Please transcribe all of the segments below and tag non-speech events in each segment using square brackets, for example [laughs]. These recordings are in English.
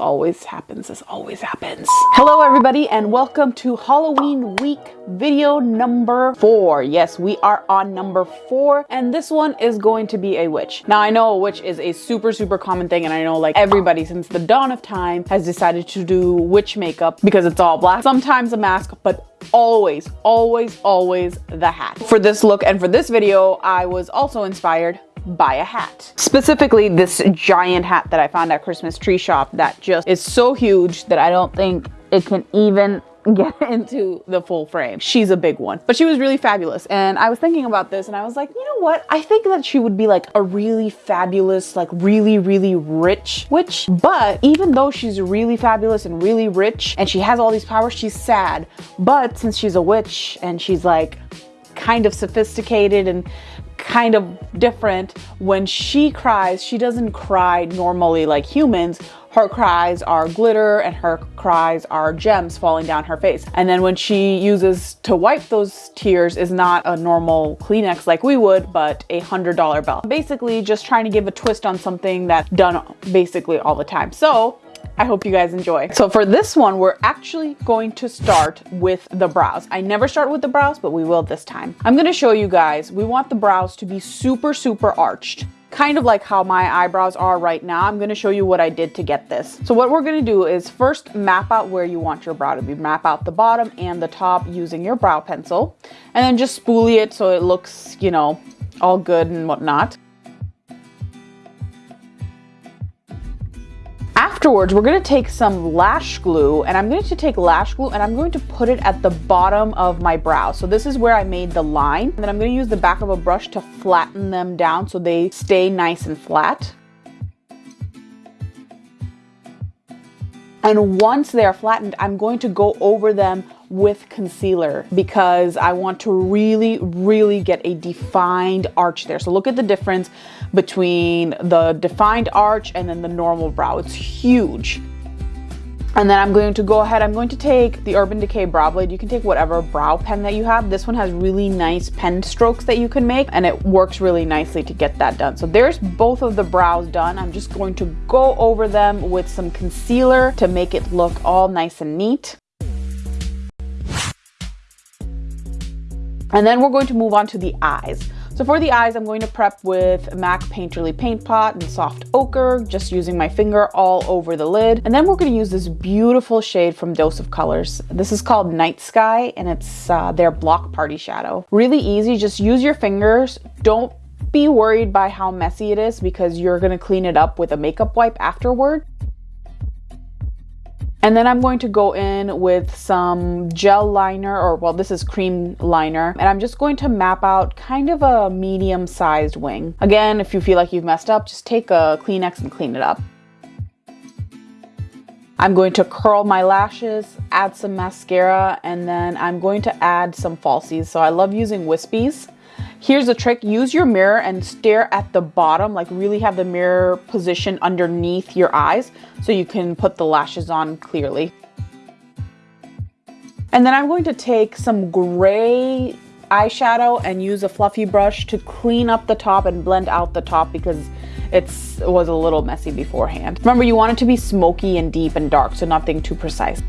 Always happens. This always happens. Hello everybody and welcome to Halloween week video number four. Yes, we are on number four and this one is going to be a witch. Now I know a witch is a super, super common thing and I know like everybody since the dawn of time has decided to do witch makeup because it's all black. Sometimes a mask, but always, always, always the hat. For this look and for this video, I was also inspired by a hat. Specifically this giant hat that I found at Christmas tree shop that just is so huge that I don't think it can even [laughs] get into the full frame. She's a big one, but she was really fabulous. And I was thinking about this and I was like, you know what? I think that she would be like a really fabulous, like really, really rich witch. But even though she's really fabulous and really rich and she has all these powers, she's sad. But since she's a witch and she's like kind of sophisticated and kind of different. When she cries, she doesn't cry normally like humans. Her cries are glitter and her cries are gems falling down her face. And then when she uses to wipe those tears is not a normal Kleenex like we would, but a $100 bill. Basically just trying to give a twist on something that's done basically all the time. So I hope you guys enjoy. So for this one, we're actually going to start with the brows. I never start with the brows, but we will this time. I'm gonna show you guys, we want the brows to be super, super arched kind of like how my eyebrows are right now. I'm gonna show you what I did to get this. So what we're gonna do is first map out where you want your brow to be. Map out the bottom and the top using your brow pencil. And then just spoolie it so it looks, you know, all good and whatnot. Afterwards, we're gonna take some lash glue and I'm going to take lash glue and I'm going to put it at the bottom of my brow. So this is where I made the line. And then I'm gonna use the back of a brush to flatten them down so they stay nice and flat. And once they are flattened, I'm going to go over them with concealer because I want to really, really get a defined arch there. So look at the difference between the defined arch and then the normal brow. It's huge. And then I'm going to go ahead, I'm going to take the Urban Decay Brow Blade. You can take whatever brow pen that you have. This one has really nice pen strokes that you can make and it works really nicely to get that done. So there's both of the brows done. I'm just going to go over them with some concealer to make it look all nice and neat. And then we're going to move on to the eyes. So for the eyes, I'm going to prep with MAC Painterly Paint Pot and Soft Ochre, just using my finger all over the lid. And then we're gonna use this beautiful shade from Dose of Colors. This is called Night Sky and it's uh, their Block Party Shadow. Really easy, just use your fingers. Don't be worried by how messy it is because you're gonna clean it up with a makeup wipe afterward. And then I'm going to go in with some gel liner, or well, this is cream liner, and I'm just going to map out kind of a medium sized wing. Again, if you feel like you've messed up, just take a Kleenex and clean it up. I'm going to curl my lashes, add some mascara, and then I'm going to add some falsies. So I love using wispies. Here's the trick, use your mirror and stare at the bottom, like really have the mirror position underneath your eyes so you can put the lashes on clearly. And then I'm going to take some gray eyeshadow and use a fluffy brush to clean up the top and blend out the top because it's, it was a little messy beforehand. Remember, you want it to be smoky and deep and dark, so nothing too precise.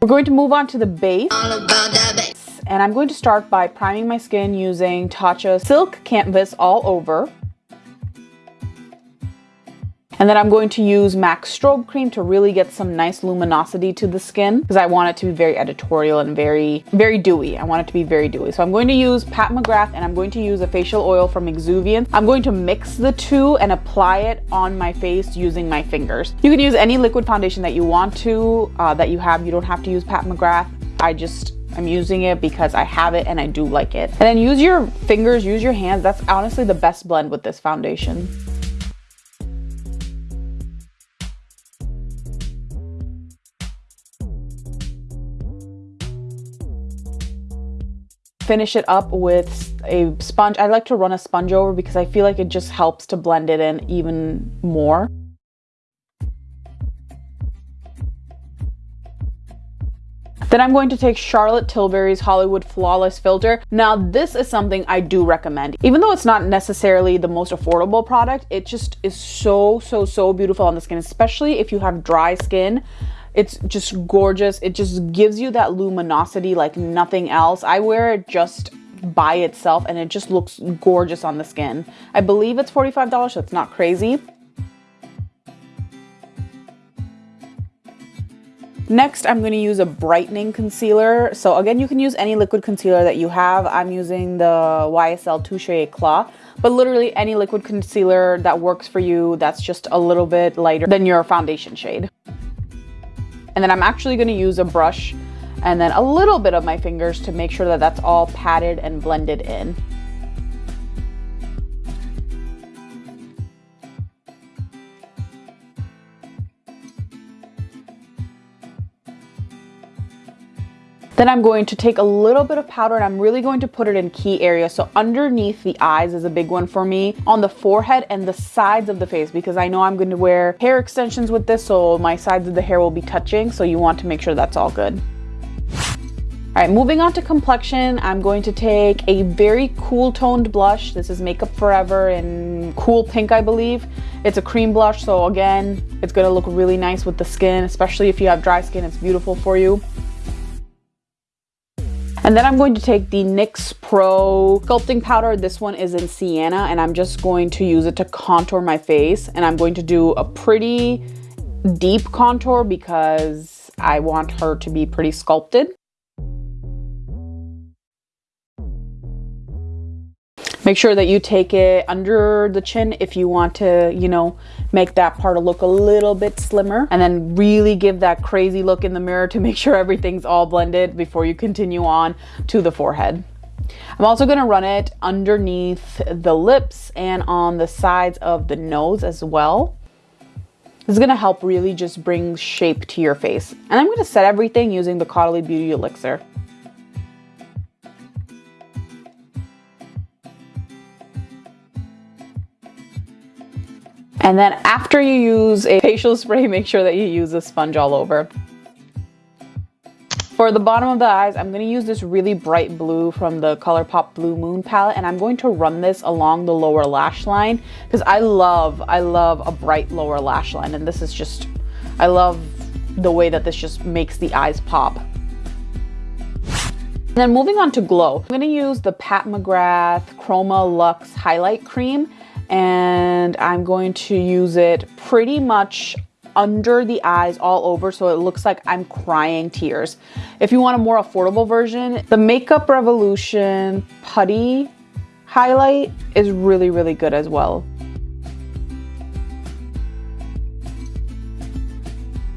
We're going to move on to the base and I'm going to start by priming my skin using Tatcha Silk Canvas all over. And then I'm going to use MAC Strobe Cream to really get some nice luminosity to the skin because I want it to be very editorial and very, very dewy. I want it to be very dewy. So I'm going to use Pat McGrath and I'm going to use a facial oil from Exuviance. I'm going to mix the two and apply it on my face using my fingers. You can use any liquid foundation that you want to, uh, that you have. You don't have to use Pat McGrath. I just I'm using it because I have it and I do like it. And then use your fingers, use your hands. That's honestly the best blend with this foundation. Finish it up with a sponge. I like to run a sponge over because I feel like it just helps to blend it in even more. Then I'm going to take Charlotte Tilbury's Hollywood Flawless Filter. Now this is something I do recommend. Even though it's not necessarily the most affordable product, it just is so, so, so beautiful on the skin, especially if you have dry skin. It's just gorgeous. It just gives you that luminosity like nothing else. I wear it just by itself and it just looks gorgeous on the skin. I believe it's $45, so it's not crazy. Next, I'm going to use a brightening concealer. So again, you can use any liquid concealer that you have. I'm using the YSL Touche Eclat, but literally any liquid concealer that works for you that's just a little bit lighter than your foundation shade. And then I'm actually going to use a brush and then a little bit of my fingers to make sure that that's all patted and blended in. Then I'm going to take a little bit of powder and I'm really going to put it in key areas. So underneath the eyes is a big one for me, on the forehead and the sides of the face because I know I'm going to wear hair extensions with this so my sides of the hair will be touching. So you want to make sure that's all good. All right, moving on to complexion, I'm going to take a very cool toned blush. This is Makeup Forever in Cool Pink, I believe. It's a cream blush, so again, it's gonna look really nice with the skin, especially if you have dry skin, it's beautiful for you. And then I'm going to take the NYX Pro Sculpting Powder. This one is in Sienna and I'm just going to use it to contour my face. And I'm going to do a pretty deep contour because I want her to be pretty sculpted. Make sure that you take it under the chin if you want to, you know, make that part look a little bit slimmer and then really give that crazy look in the mirror to [laughs] make sure everything's all blended before you continue on to the forehead. I'm also going to run it underneath the lips and on the sides of the nose as well. This is going to help really just bring shape to your face. And I'm going to set everything using the Caudalie Beauty Elixir. And then after you use a facial spray, [laughs] make sure that you use a sponge all over. For the bottom of the eyes, I'm going to use this really bright blue from the ColourPop Blue Moon palette and I'm going to run this along the lower lash line because I love, I love a bright lower lash line and this is just, I love the way that this just makes the eyes pop. And then moving on to glow, I'm going to use the Pat McGrath Chroma Luxe Highlight Cream and I'm going to use it pretty much under the eyes all over so it looks like I'm crying tears. If you want a more affordable version, the Makeup Revolution Putty highlight is really, really good as well.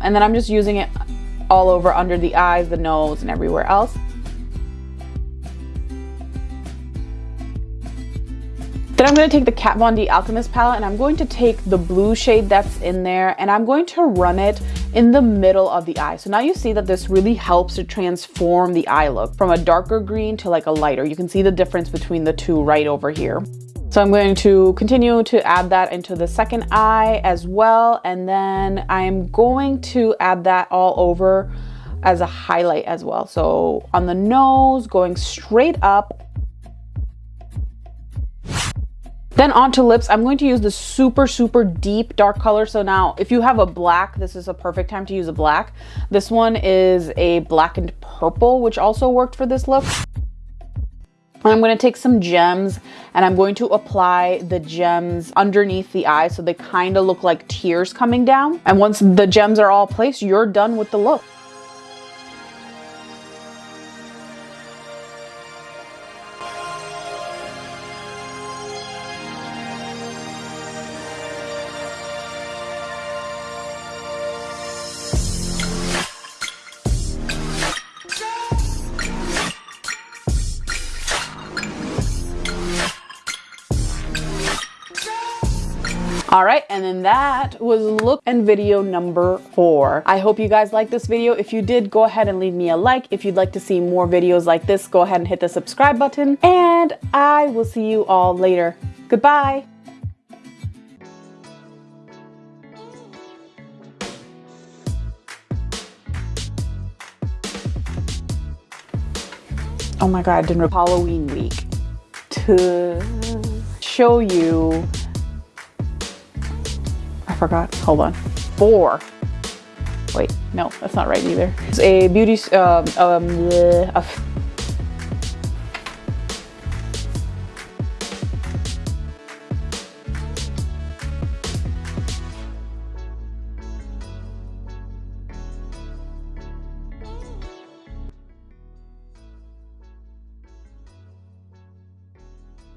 And then I'm just using it all over under the eyes, the nose, and everywhere else. Then I'm going to take the Kat Von D Alchemist palette and I'm going to take the blue shade that's in there and I'm going to run it in the middle of the eye. So now you see that this really helps to transform the eye look from a darker green to like a lighter. You can see the difference between the two right over here. So I'm going to continue to add that into the second eye as well. And then I'm going to add that all over as a highlight as well. So on the nose, going straight up Then onto lips, I'm going to use the super, super deep dark color. So now if you have a black, this is a perfect time to use a black. This one is a blackened purple, which also worked for this look. I'm going to take some gems and I'm going to apply the gems underneath the eye so they kind of look like tears coming down. And once the gems are all placed, you're done with the look. All right, and then that was look and video number four. I hope you guys liked this video. If you did, go ahead and leave me a like. If you'd like to see more videos like this, go ahead and hit the subscribe button. And I will see you all later. Goodbye. oh my god, I didn't Halloween week to show you. Forgot. Hold on. Four. Wait, no, that's not right either. It's a beauty, um, um, a